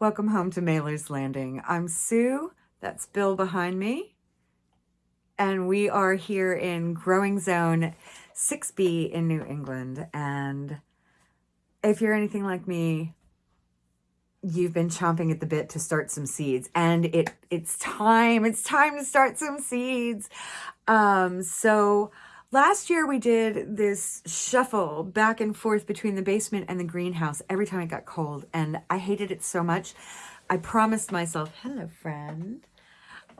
Welcome home to Mailer's Landing. I'm Sue, that's Bill behind me, and we are here in Growing Zone 6B in New England. And if you're anything like me, you've been chomping at the bit to start some seeds and it it's time it's time to start some seeds um so last year we did this shuffle back and forth between the basement and the greenhouse every time it got cold and i hated it so much i promised myself hello friend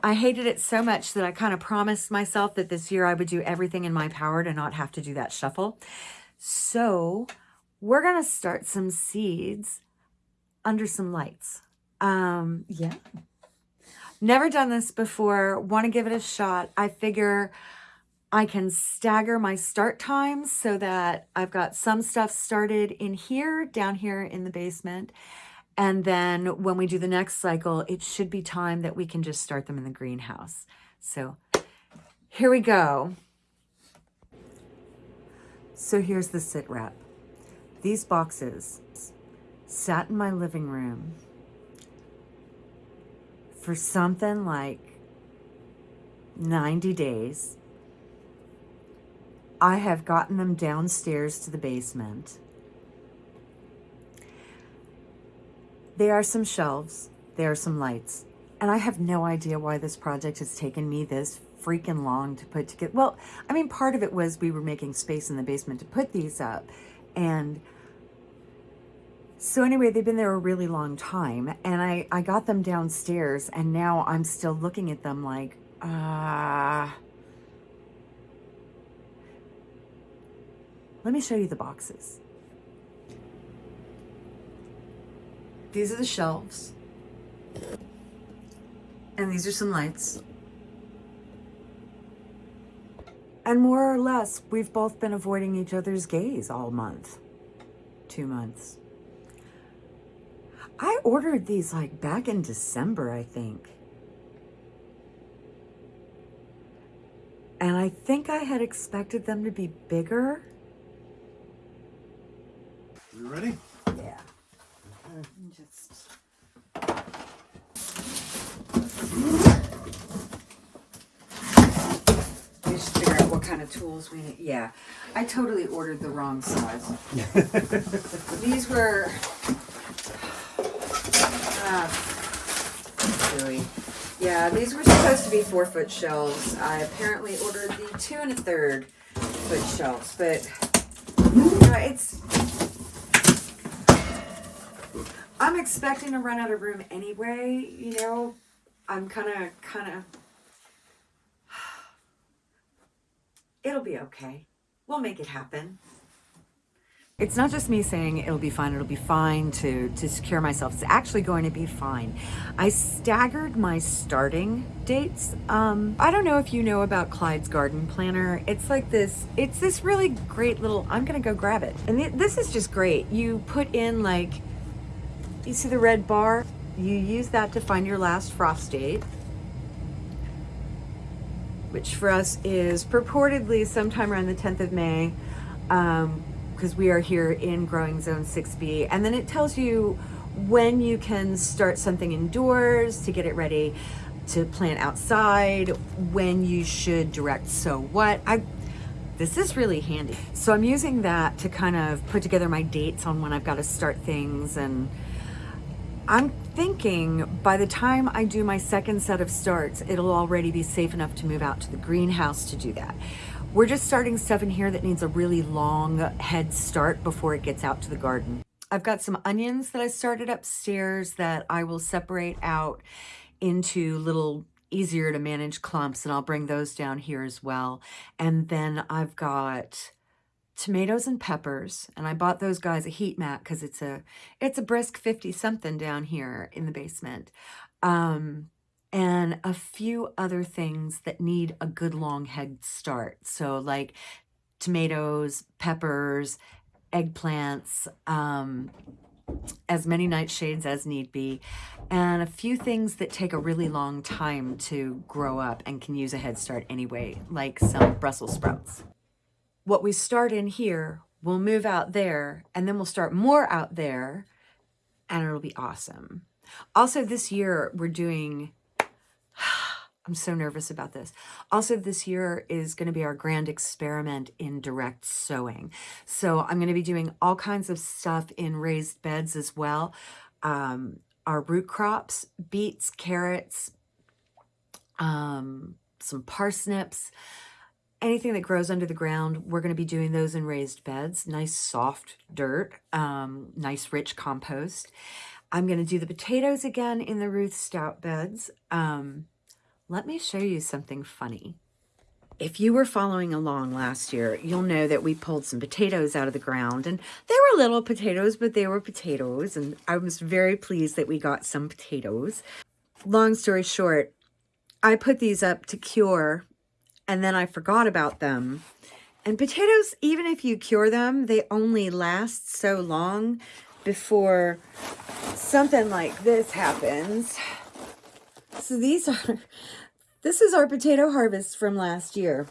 I hated it so much that I kind of promised myself that this year I would do everything in my power to not have to do that shuffle. So we're going to start some seeds under some lights. Um, yeah. Never done this before. Want to give it a shot. I figure I can stagger my start times so that I've got some stuff started in here, down here in the basement. And then when we do the next cycle, it should be time that we can just start them in the greenhouse. So here we go. So here's the sit rep. These boxes sat in my living room for something like 90 days. I have gotten them downstairs to the basement. There are some shelves, there are some lights, and I have no idea why this project has taken me this freaking long to put together. Well, I mean, part of it was we were making space in the basement to put these up, and so anyway, they've been there a really long time and I, I got them downstairs and now I'm still looking at them like, ah. Uh... Let me show you the boxes. These are the shelves. And these are some lights. And more or less, we've both been avoiding each other's gaze all month. Two months. I ordered these like back in December, I think. And I think I had expected them to be bigger. You ready? Yeah. Just... Just figure out what kind of tools we need. Yeah, I totally ordered the wrong size. These were ah, yeah, these were supposed to be four foot shelves. I apparently ordered the two and a third foot shelves, but uh, it's, I'm expecting to run out of room anyway, you know, I'm kind of, kind of, it'll be okay. We'll make it happen. It's not just me saying it'll be fine, it'll be fine to, to secure myself. It's actually going to be fine. I staggered my starting dates. Um, I don't know if you know about Clyde's Garden Planner. It's like this, it's this really great little, I'm gonna go grab it. And th this is just great. You put in like, you see the red bar? You use that to find your last frost date which for us is purportedly sometime around the 10th of May. Um, because we are here in growing zone 6b and then it tells you when you can start something indoors to get it ready to plant outside when you should direct so what i this is really handy so i'm using that to kind of put together my dates on when i've got to start things and i'm thinking by the time i do my second set of starts it'll already be safe enough to move out to the greenhouse to do that we're just starting stuff in here that needs a really long head start before it gets out to the garden. I've got some onions that I started upstairs that I will separate out into little easier to manage clumps and I'll bring those down here as well. And then I've got tomatoes and peppers and I bought those guys a heat mat because it's a it's a brisk 50 something down here in the basement. Um, and a few other things that need a good long head start. So like tomatoes, peppers, eggplants, um, as many nightshades as need be, and a few things that take a really long time to grow up and can use a head start anyway, like some Brussels sprouts. What we start in here, we'll move out there, and then we'll start more out there, and it'll be awesome. Also, this year we're doing, I'm so nervous about this. Also, this year is going to be our grand experiment in direct sowing. So I'm going to be doing all kinds of stuff in raised beds as well. Um, our root crops, beets, carrots, um, some parsnips, anything that grows under the ground, we're going to be doing those in raised beds, nice soft dirt, um, nice rich compost. I'm going to do the potatoes again in the Ruth Stout beds. Um, let me show you something funny. If you were following along last year, you'll know that we pulled some potatoes out of the ground and they were little potatoes, but they were potatoes. And I was very pleased that we got some potatoes. Long story short, I put these up to cure and then I forgot about them. And potatoes, even if you cure them, they only last so long before something like this happens. So these are, this is our potato harvest from last year.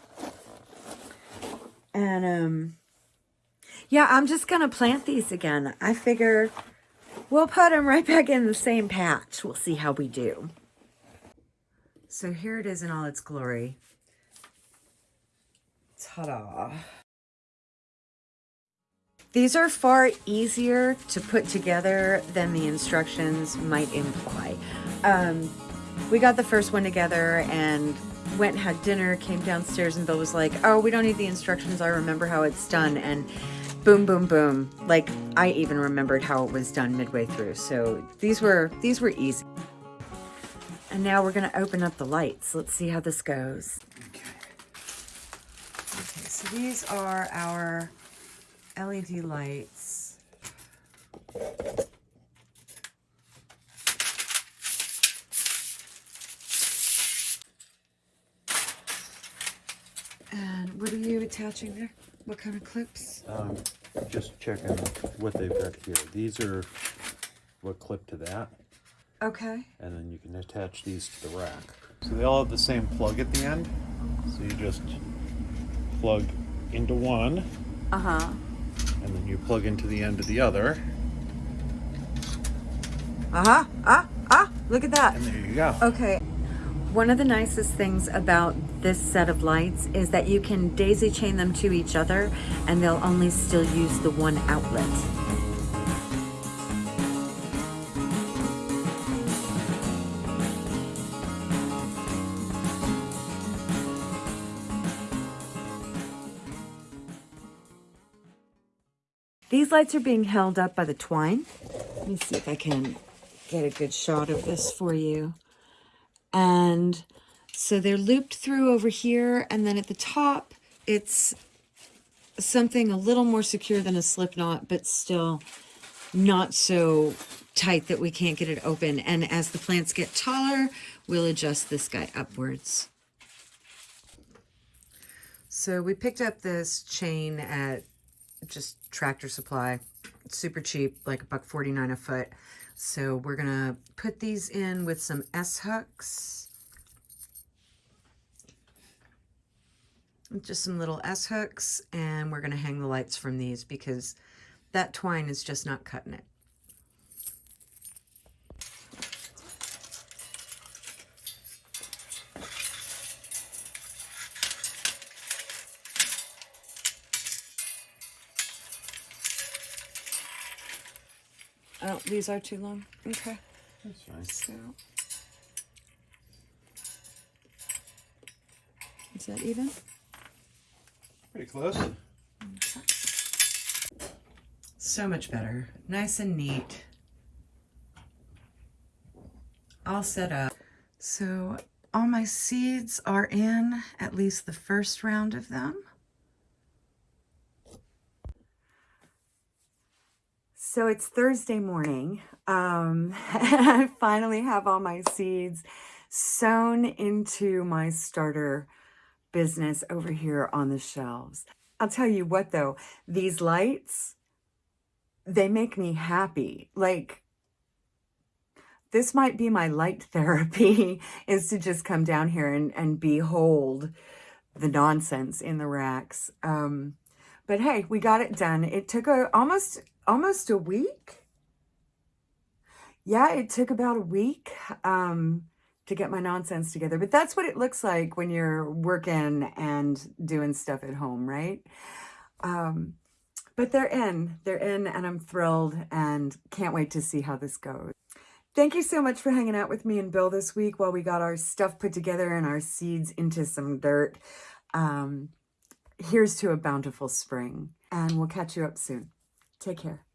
And, um, yeah, I'm just going to plant these again. I figure we'll put them right back in the same patch. We'll see how we do. So here it is in all its glory. Ta-da. These are far easier to put together than the instructions might imply. Um, we got the first one together and went and had dinner, came downstairs and Bill was like, oh, we don't need the instructions. I remember how it's done. And boom, boom, boom. Like I even remembered how it was done midway through. So these were, these were easy. And now we're gonna open up the lights. Let's see how this goes. So these are our LED lights. And what are you attaching there? What kind of clips? Um, just checking what they've got here. These are what clip to that. Okay. And then you can attach these to the rack. So they all have the same plug at the end. So you just plug into one. Uh-huh. And then you plug into the end of the other. Uh-huh. Ah, ah, look at that. And there you go. Okay. One of the nicest things about this set of lights is that you can daisy chain them to each other and they'll only still use the one outlet. These lights are being held up by the twine. Let me see if I can get a good shot of this for you. And so they're looped through over here. And then at the top, it's something a little more secure than a slip knot, but still not so tight that we can't get it open. And as the plants get taller, we'll adjust this guy upwards. So we picked up this chain at just tractor supply. It's super cheap, like a buck 49 a foot. So we're gonna put these in with some S-hooks. Just some little S-hooks, and we're gonna hang the lights from these because that twine is just not cutting it. Oh, these are too long. Okay. That's fine. So, is that even? Pretty close. Okay. So much better. Nice and neat. All set up. So all my seeds are in, at least the first round of them. So it's Thursday morning, um, I finally have all my seeds sown into my starter business over here on the shelves. I'll tell you what though, these lights, they make me happy. Like, this might be my light therapy, is to just come down here and, and behold the nonsense in the racks. Um, but hey, we got it done. It took a, almost almost a week. Yeah, it took about a week um, to get my nonsense together, but that's what it looks like when you're working and doing stuff at home, right? Um, but they're in, they're in, and I'm thrilled and can't wait to see how this goes. Thank you so much for hanging out with me and Bill this week while we got our stuff put together and our seeds into some dirt. Um, here's to a bountiful spring, and we'll catch you up soon. Take care.